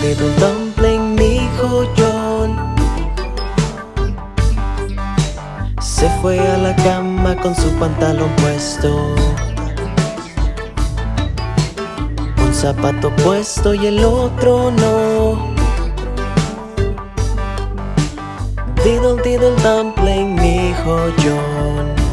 diddle dumpling, mi joyón Se fue a la cama con su pantalón puesto. Un zapato puesto y el otro no. Diddle diddle dumpling, mi joyón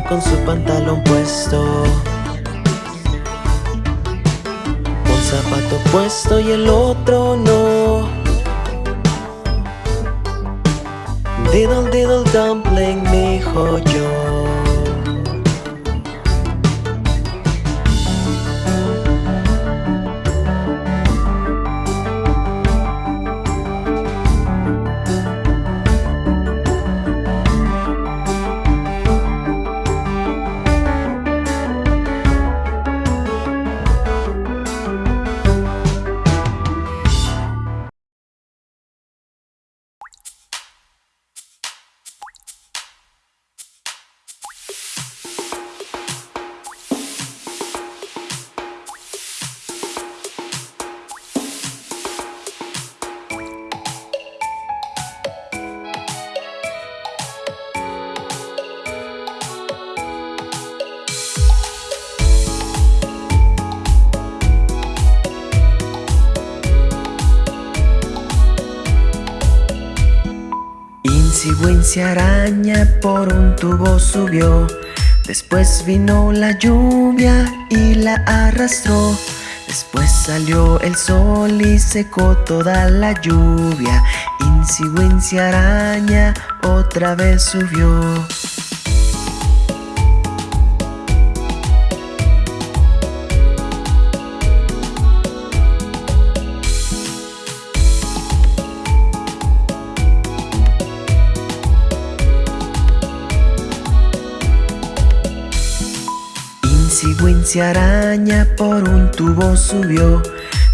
con su pantalón puesto. Un zapato puesto y el otro no. Diddle diddle dumpling, mi joyo araña por un tubo subió. Después vino la lluvia y la arrastró. Después salió el sol y secó toda la lluvia. Insi araña otra vez subió araña por un tubo subió.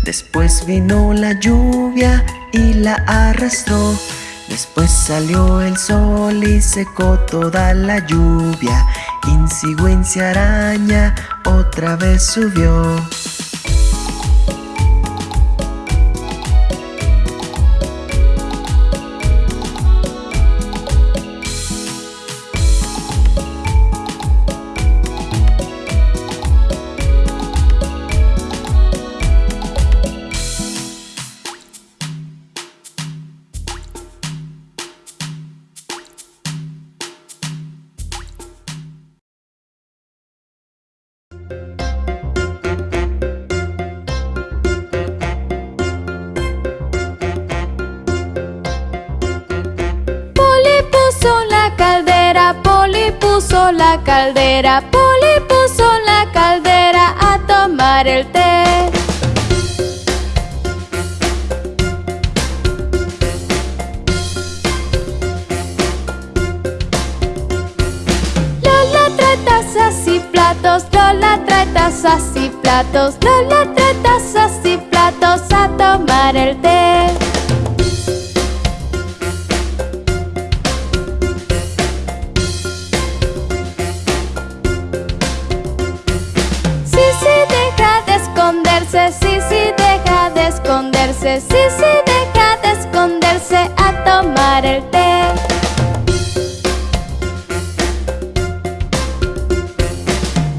Después vino la lluvia y la arrastró. Después salió el sol y secó toda la lluvia. Insi araña otra vez subió la caldera, Poli puso la caldera a tomar el té. Lola trae tazas y platos, Lola trae tazas y platos, Lola trae tazas y platos a tomar el té. Sí, sí, deja de esconderse a tomar el té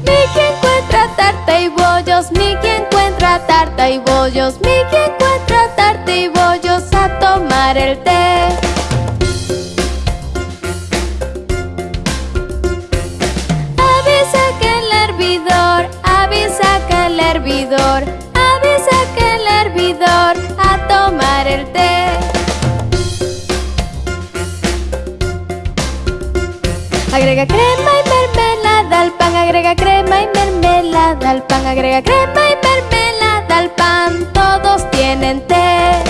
Mickey encuentra tarta y bollos Mickey encuentra tarta y bollos Mickey encuentra tarta y bollos a tomar el té al pan agrega crema y mermelada al pan Todos tienen té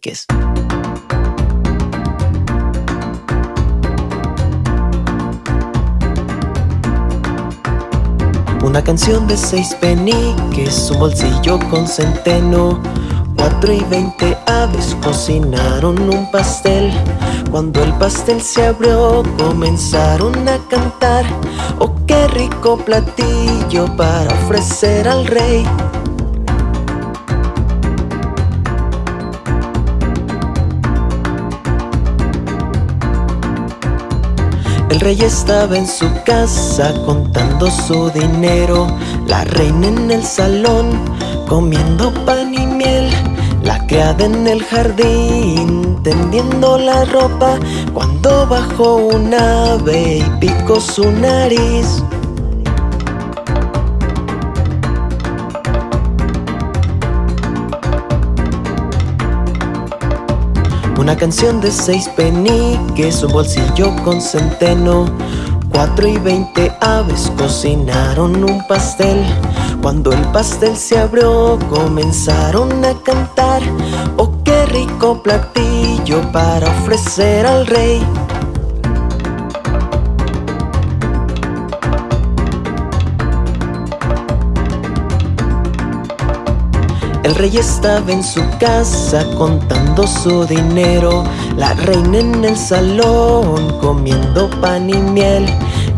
¿Qué es? Una canción de seis peniques, un bolsillo con centeno Cuatro y veinte aves cocinaron un pastel. Cuando el pastel se abrió comenzaron a cantar. Oh, qué rico platillo para ofrecer al rey. El rey estaba en su casa contando su dinero. La reina en el salón comiendo pan y La criada en el jardín tendiendo la ropa Cuando bajó un ave y picó su nariz. Una canción de seis peniques, un bolsillo con centeno. Cuatro y veinte aves cocinaron un pastel Cuando el pastel se abrió comenzaron a cantar. Oh, qué rico platillo para ofrecer al rey. El rey estaba en su casa contando su dinero. La reina en el salón comiendo pan y miel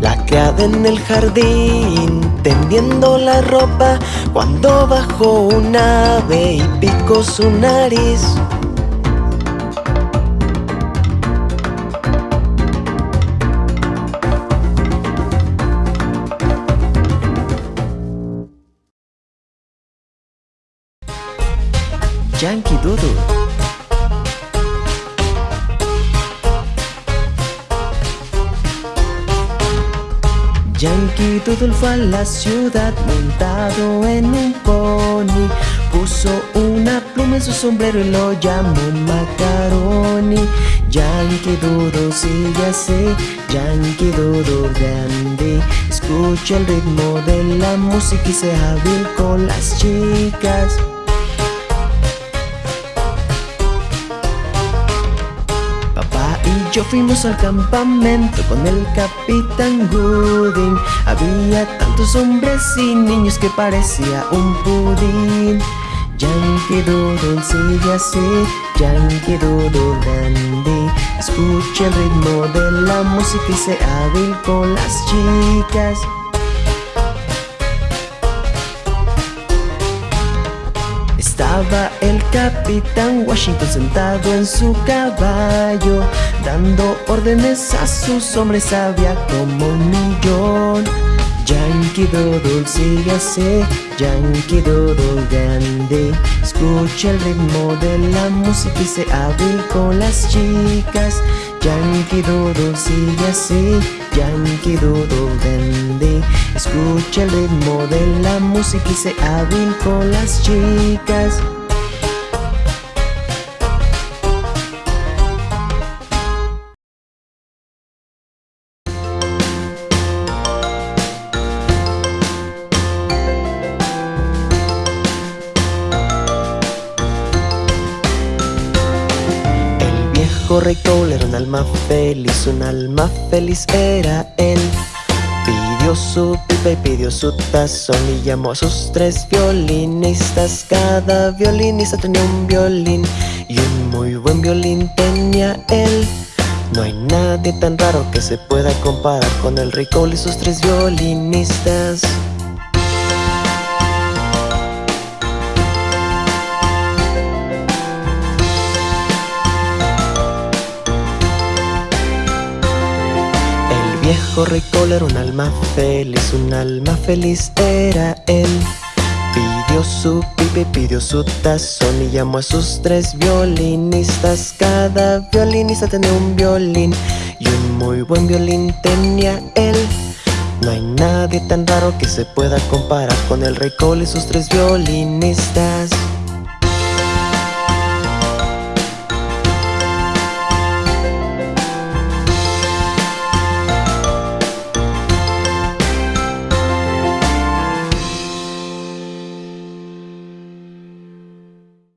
La criada en el jardín tendiendo la ropa Cuando bajó un ave y picó su nariz Yankee Doodle fue a la ciudad montado en un pony. Puso una pluma en su sombrero y lo llamó Macaroni. Yankee Doodle sigue así, Yankee Doodle grande. Escucha el ritmo de la música y sea hábil con las chicas yo fuimos al campamento con el capitán Gooding. Había tantos hombres y niños que parecía un pudín. Yankee Doodle sigue así, Yankee Doodle dandy. Escucha el ritmo de la música y sea hábil con las chicas. Estaba el capitán Washington sentado en su caballo Dando órdenes a sus hombres había como un millón. Yankee Doodle sigue así, Yankee Doodle grande. Escucha el ritmo de la música y se hábil con las chicas. Yankee Doodle sigue así, Yankee Doodle grande. Escucha el ritmo de la música y se hábil con las chicas Cole era un alma feliz, un alma feliz era él. Pidió su pipa y pidió su tazón y llamó a sus tres violinistas. Cada violinista tenía un violín y un muy buen violín tenía él. No hay nadie tan raro que se pueda comparar con el Cole y sus tres violinistas viejo rey Cole era un alma feliz, un alma feliz era él. Pidió su pipa y pidió su tazón y llamó a sus tres violinistas. Cada violinista tenía un violín y un muy buen violín tenía él. No hay nadie tan raro que se pueda comparar con el rey Cole y sus tres violinistas